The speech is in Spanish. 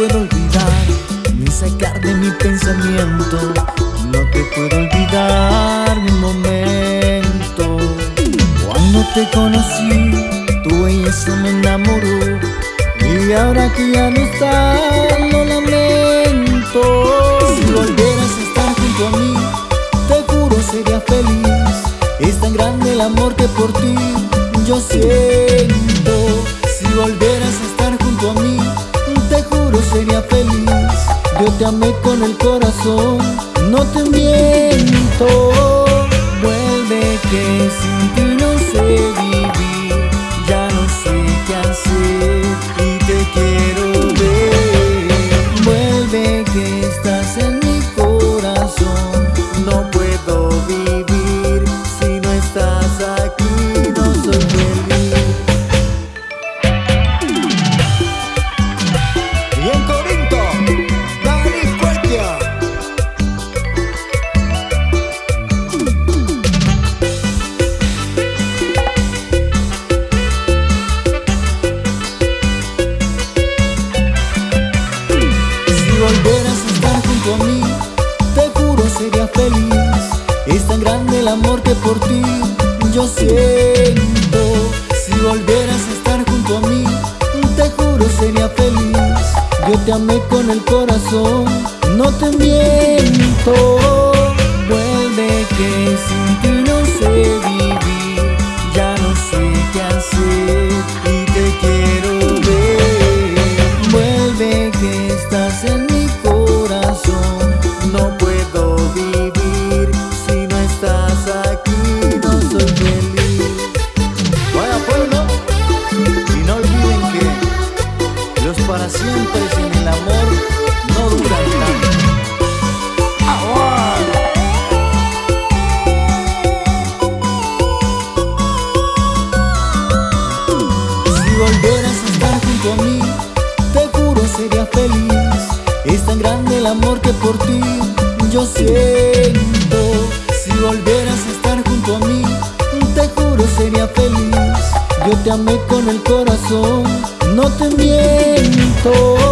puedo olvidar, ni sacar de mi pensamiento. No te puedo olvidar mi momento. Cuando te conocí, tú tu belleza me enamoró. Y ahora que ya no estás, lo lamento. Si volvieras a estar junto a mí, te juro sería feliz. Es tan grande el amor que por ti yo siento. Te amé con el corazón, no te miento que sin ti no sé vivir. Ya no sé qué hacer y te quiero ver. Vuelve que estás en mi corazón. No puedo vivir si no estás aquí. No soy amor que por ti yo siento. Si volvieras a estar junto a mí Te juro sería feliz. Yo te amé con el corazón No te miento junto a mí, te juro sería feliz. Es tan grande el amor que por ti yo siento. Si volvieras a estar junto a mí, te juro sería feliz. Yo te amé con el corazón no te miento